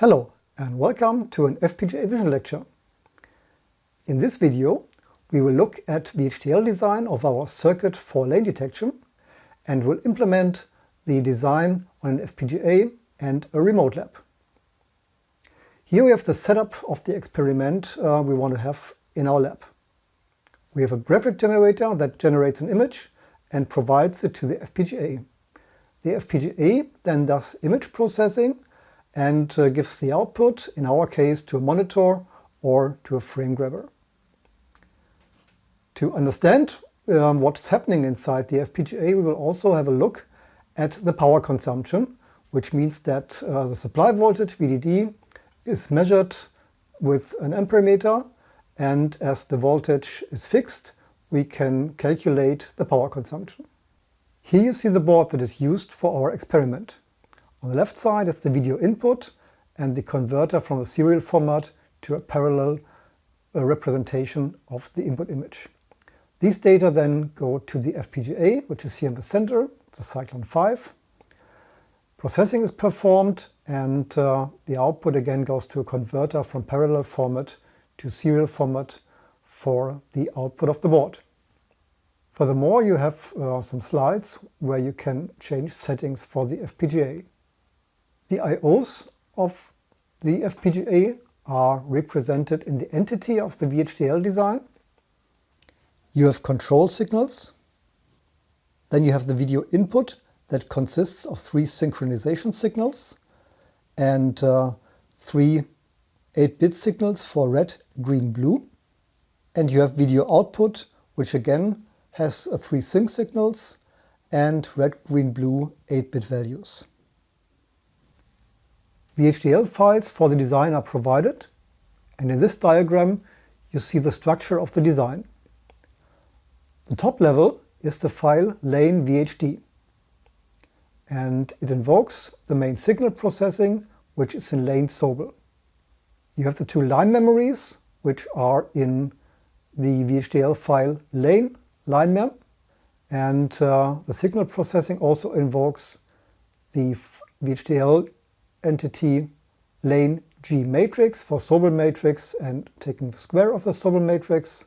Hello and welcome to an FPGA Vision lecture. In this video we will look at the VHDL design of our circuit for lane detection and will implement the design on an FPGA and a remote lab. Here we have the setup of the experiment uh, we want to have in our lab. We have a graphic generator that generates an image and provides it to the FPGA. The FPGA then does image processing and uh, gives the output, in our case, to a monitor or to a frame grabber. To understand um, what's happening inside the FPGA, we will also have a look at the power consumption, which means that uh, the supply voltage, VDD, is measured with an amperemeter and as the voltage is fixed, we can calculate the power consumption. Here you see the board that is used for our experiment. On the left side is the video input and the converter from a serial format to a parallel uh, representation of the input image. These data then go to the FPGA, which is here in the center, it's a Cyclone 5. Processing is performed and uh, the output again goes to a converter from parallel format to serial format for the output of the board. Furthermore, you have uh, some slides where you can change settings for the FPGA. The IOs of the FPGA are represented in the entity of the VHDL design. You have control signals. Then you have the video input that consists of three synchronization signals and uh, three 8-bit signals for red, green, blue. And you have video output, which again has uh, three sync signals and red, green, blue 8-bit values. VHDL files for the design are provided, and in this diagram you see the structure of the design. The top level is the file lane VHD, and it invokes the main signal processing, which is in lane Sobel. You have the two line memories, which are in the VHDL file lane, linemem, and uh, the signal processing also invokes the VHDL entity lane G matrix for Sobel matrix and taking the square of the Sobel matrix.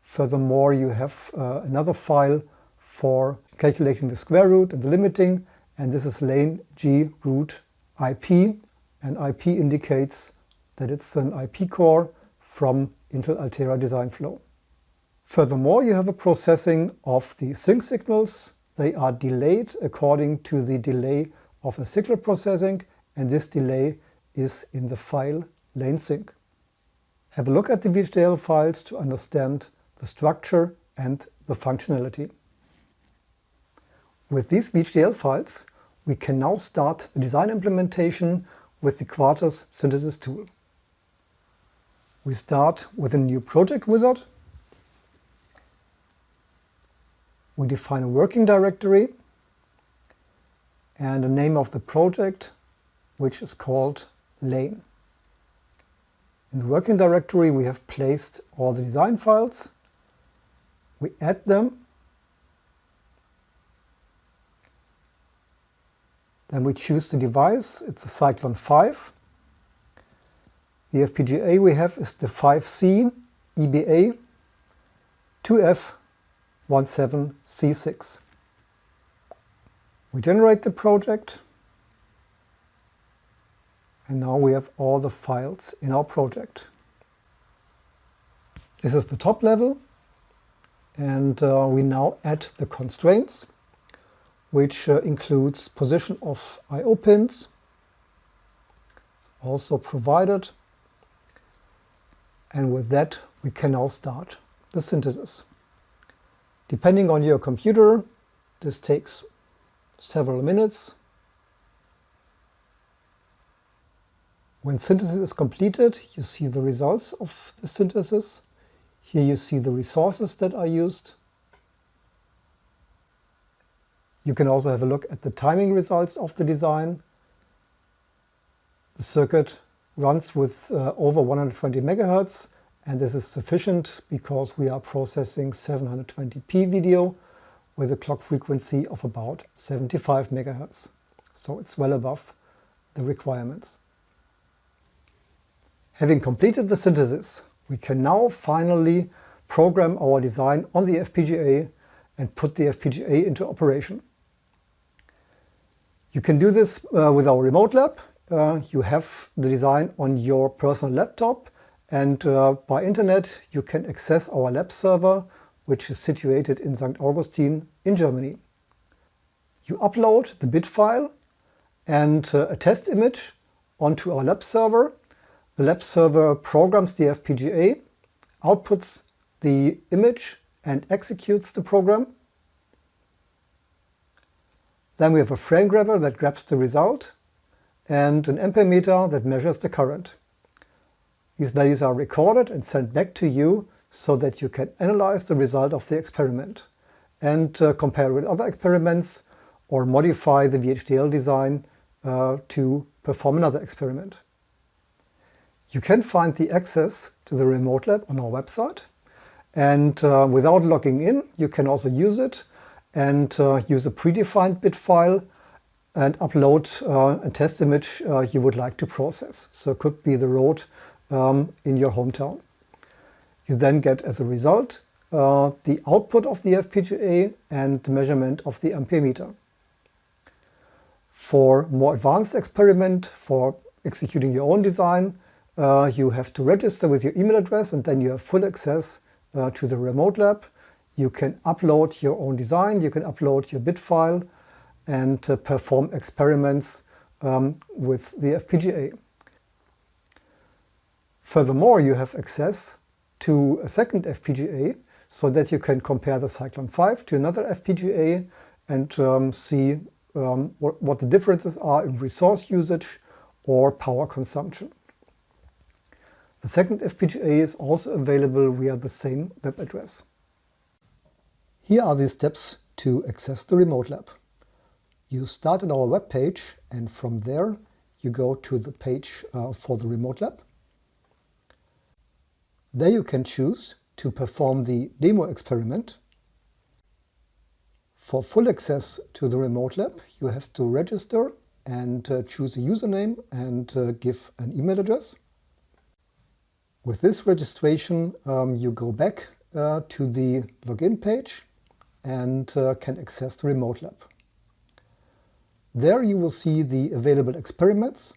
Furthermore, you have uh, another file for calculating the square root and the limiting, and this is lane G root IP, and IP indicates that it's an IP core from Intel Altera design flow. Furthermore, you have a processing of the sync signals. They are delayed according to the delay of the signal processing and this delay is in the file lane sync. Have a look at the VHDL files to understand the structure and the functionality. With these VHDL files, we can now start the design implementation with the Quartus synthesis tool. We start with a new project wizard. We define a working directory and the name of the project which is called lane. In the working directory we have placed all the design files. We add them. Then we choose the device, it's a Cyclone 5. The FPGA we have is the 5C EBA 2F17C6. We generate the project and now we have all the files in our project. This is the top level and uh, we now add the constraints which uh, includes position of I.O. pins, also provided and with that we can now start the synthesis. Depending on your computer this takes several minutes When synthesis is completed, you see the results of the synthesis. Here you see the resources that are used. You can also have a look at the timing results of the design. The circuit runs with uh, over 120 megahertz and this is sufficient because we are processing 720p video with a clock frequency of about 75 megahertz. So it's well above the requirements. Having completed the synthesis, we can now finally program our design on the FPGA and put the FPGA into operation. You can do this uh, with our remote lab. Uh, you have the design on your personal laptop and uh, by internet you can access our lab server which is situated in Sankt Augustin in Germany. You upload the bit file and uh, a test image onto our lab server the lab server programs the FPGA, outputs the image and executes the program. Then we have a frame grabber that grabs the result and an ampere meter that measures the current. These values are recorded and sent back to you so that you can analyze the result of the experiment and uh, compare with other experiments or modify the VHDL design uh, to perform another experiment. You can find the access to the remote lab on our website. And uh, without logging in, you can also use it and uh, use a predefined bit file and upload uh, a test image uh, you would like to process. So it could be the road um, in your hometown. You then get as a result uh, the output of the FPGA and the measurement of the ampere meter. For more advanced experiment, for executing your own design, uh, you have to register with your email address and then you have full access uh, to the remote lab. You can upload your own design, you can upload your bit file and uh, perform experiments um, with the FPGA. Furthermore, you have access to a second FPGA so that you can compare the Cyclone 5 to another FPGA and um, see um, what, what the differences are in resource usage or power consumption. The second FPGA is also available via the same web address. Here are the steps to access the remote lab. You start at our web page and from there you go to the page uh, for the remote lab. There you can choose to perform the demo experiment. For full access to the remote lab you have to register and uh, choose a username and uh, give an email address. With this registration, um, you go back uh, to the login page and uh, can access the remote lab. There you will see the available experiments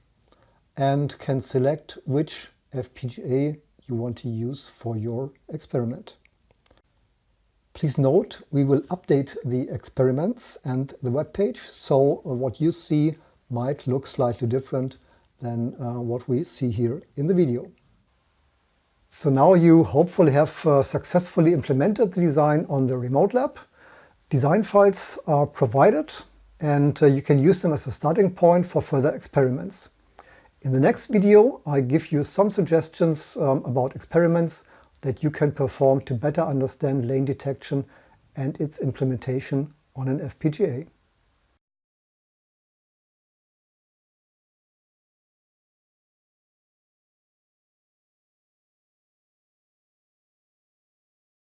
and can select which FPGA you want to use for your experiment. Please note we will update the experiments and the web page, so uh, what you see might look slightly different than uh, what we see here in the video. So now you hopefully have uh, successfully implemented the design on the remote lab. Design files are provided and uh, you can use them as a starting point for further experiments. In the next video I give you some suggestions um, about experiments that you can perform to better understand lane detection and its implementation on an FPGA.